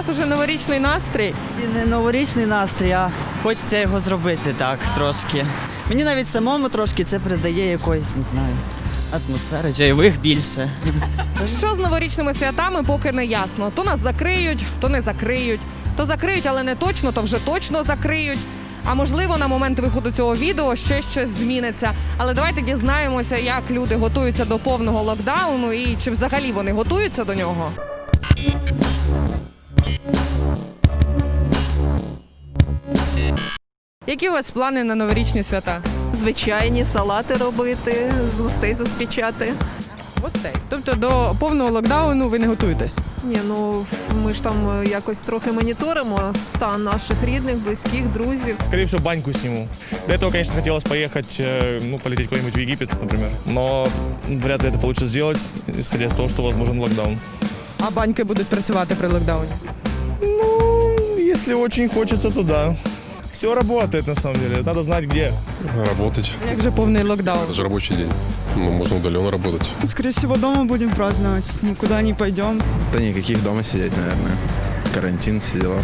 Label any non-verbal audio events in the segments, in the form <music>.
вас уже новорічний настрій. Не новорічний настрій, а хочеться його зробити так трошки. Мені навіть самому трошки це придає якоїсь, не знаю, атмосфери, чайових більше. Що з новорічними святами, поки не ясно. То нас закриють, то не закриють. То закриють, але не точно, то вже точно закриють. А можливо, на момент виходу цього відео ще щось зміниться. Але давайте дізнаємося, як люди готуються до повного локдауну і чи взагалі вони готуються до нього. Які у вас плани на новорічні свята? Звичайні салати робити, з гостей зустрічати. Гостей. Тобто до повного локдауну ви не готуєтесь? Ні, ну ми ж там е, якось трохи моніторимо стан наших рідних, близьких, друзів. Скорее всего, баньку сниму. До этого, конечно, хотелось поехать, э, ну, полететь куда-нибудь в Египет, например. Но вряд ли это получится сделать, исходя из того, что возможен локдаун. А баньки будуть працювати при локдауні? Ну, если очень хочется, то да. Все работает, на самом деле. Надо знать, где. Работать. Як же повний локдаун? Это же рабочий день. Ну, можно удаленно работать. Скорее всего, дома будем праздновать, никуда не пойдем. Да никаких дома сидеть, наверное. Карантин, все дела.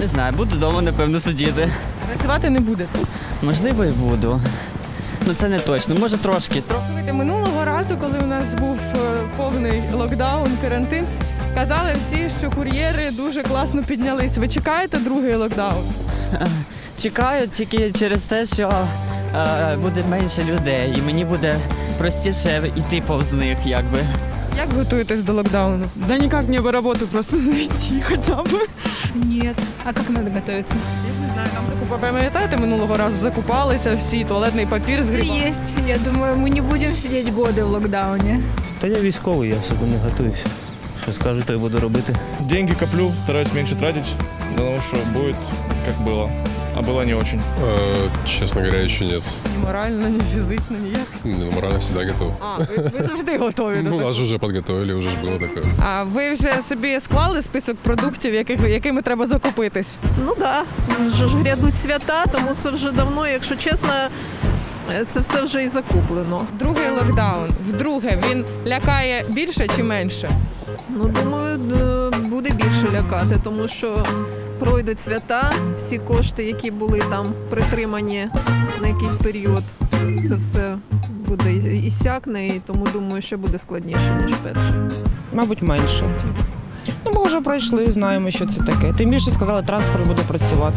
Не знаю, буду вдома, напевно, сидіти. Працювати не будете. Можливо, і буду. Ну це не точно. Може трошки. Тро- Слухайте, Минулого разу, коли у нас був е, повний локдаун, карантин, казали всі, що кур'єри дуже класно піднялись. Ви чекаєте другий локдаун? <laughs> Чекаю тільки через те, що е, буде менше людей, і мені буде простіше йти повз них, якби. Як готуєтесь до локдауну? Да никак мне бы работу просто <laughs> найти хотя бы. Нет. А как надо готовиться? Я ж не знаю, там закупа, пам'ятаєте, минулого разу закупалися всі, туалетний папір з грибами. Есть. Я думаю, мы не будем сидеть годы в локдауне. Та я військовий, я особо не готуюся. Що скажу, то й буду робити. Деньги коплю, стараюсь меньше тратить, потому что будет как было. А было не очень. Э, честно говоря, еще нет. Ні морально, ні фізично, ніяк. Ну, морально всегда готов. А, ви, ви завжди готові до Ну, такого. нас же уже подготовили, уже ж было такое. А ви вже собі склали список продуктів, яких, якими треба закупитись? Ну так, да. вже ж грядуть свята, тому це вже давно, якщо чесно, е, це все вже і закуплено. Другий локдаун. Вдруге він лякає більше чи менше? Ну, думаю, буде більше лякати, тому що пройдуть свята, всі кошти, які були там притримані на якийсь період, це все буде і- сякне, і тому думаю, що буде складніше, ніж перше. Мабуть, менше. Ну, бо вже пройшли, знаємо, що це таке. Тим більше сказали, транспорт буде працювати.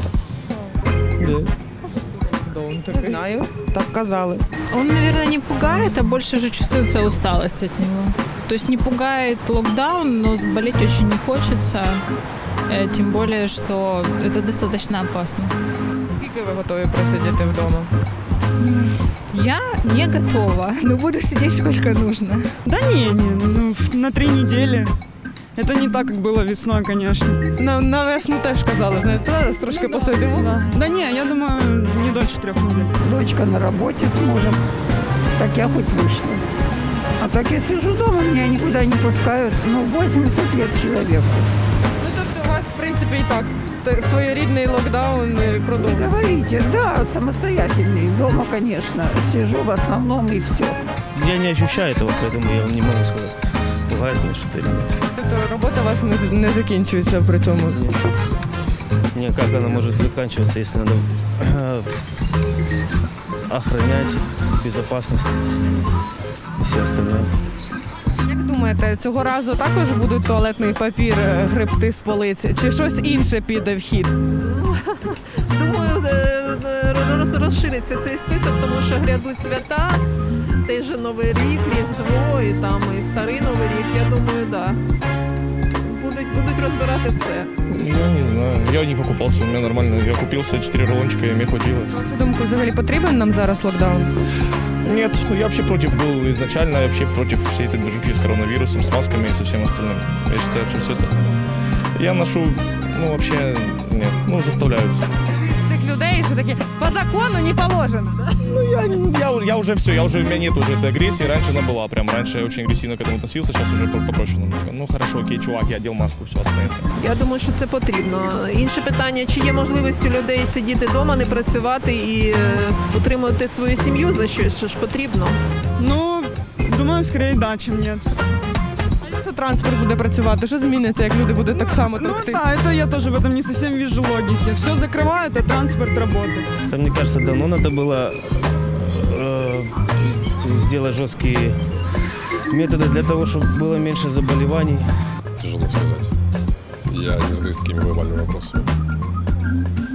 Да. Не знаю, так казали. Он, наверное, не пугает, а больше же чувствуется усталость от него. То есть не пугает локдаун, но болеть очень не хочется. Э, Тем более, что это достаточно опасно. Скільки ви готові просидіти вдома? Я не готова, <laughs> но буду сидеть сколько нужно. Да не, не, ну на три недели. Это не так, как было весной, конечно. На, на весну теж казали, знаєте, зараз трошки посидимо. Да. да не, я думаю, не дольше трех недель. Дочка на работе с мужем. Так я хоть вышла. А так я сижу дома, меня никуда не пускают. Ну, 80 лет человеку. Ну тобто у вас, в принципі, і так те- своєрідний локдаун е, Не продовжується. говорите, да, самостоятельный. Дома, конечно, сижу в основном и все. Я не ощущаю этого, поэтому я вам не могу сказать, пугает меня что-то или нет. Тобто робота у вас не, не закінчується при цьому. Не, как она может заканчиваться, если надо охранять безопасность и все остальное. Як думаєте, цього разу також будуть туалетний папір е, гребти з полиці? Чи щось інше піде в хід? Думаю, е, е, роз- розшириться цей список, тому що грядуть свята, той же Новий рік, Різдво і там і старий Новий рік. Я думаю, да. Будуть, будуть розбирати все. Я не знаю. Я не покупался, у меня нормально. Я купил себе 4 рулончика, и мне хватило. Вашу думку, взагалі потрібен нам зараз локдаун? Нет, ну, я вообще против был изначально, я вообще против всей этой движухи с коронавирусом, с масками и со всем остальным. Я считаю, что все это... Я ношу, ну, вообще, нет, ну, заставляют. Цих людей, що такі по закону не положено. да? Ну, я, я, я уже все, я уже, у меня нет уже этой агрессии, раньше она была, прям раньше я очень агрессивно к этому относился, сейчас уже по- попроще намного. Ну, хорошо, окей, чувак, я одел маску, все, отстань. Я думаю, що це потрібно. Інше питання, чи є можливість у людей сидіти вдома, не працювати і е, утримувати свою сім'ю за щось, що ж потрібно. Ну, думаю, скорее да, чем нет. Якщо транспорт буде працювати, що зміниться, як люди будуть так само Ну товкти? да, это я тоже в этом не совсем вижу логики. Все закрывают, а транспорт работает. Это, мне кажется, давно надо было э, сделать жесткие методы для того, чтобы было меньше заболеваний. Тяжело сказать. Я не задаюсь такими глобальными вопросами.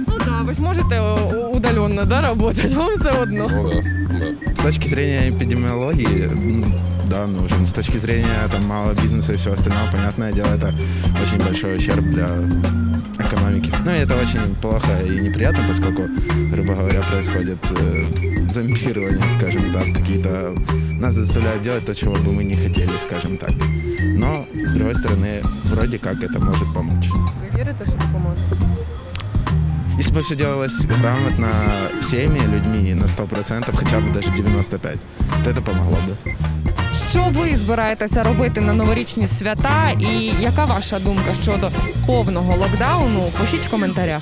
Ну так, ви ж можете о, удаленно да, працювати, <laughs> вам все одно. Ну да, да. С точки зрения эпидемиологии, м, да, нужен. С точки зрения там малого бизнеса и всего остального, понятное дело, это очень большой ущерб для экономики. Ну и это очень плохо и неприятно, поскольку, грубо говоря, происходит э, зомбирование, скажем так, какие-то... Нас заставляют делать то, чего бы мы не хотели, скажем так. Но, с другой стороны, вроде как это может помочь. Ви вірите, що допоможе? Если бы все делалось грамотно всеми людьми на 100%, хотя бы даже 95%, то это помогло бы. Що ви збираєтеся робити на новорічні свята, і яка ваша думка щодо повного локдауну? Пишіть в коментарях.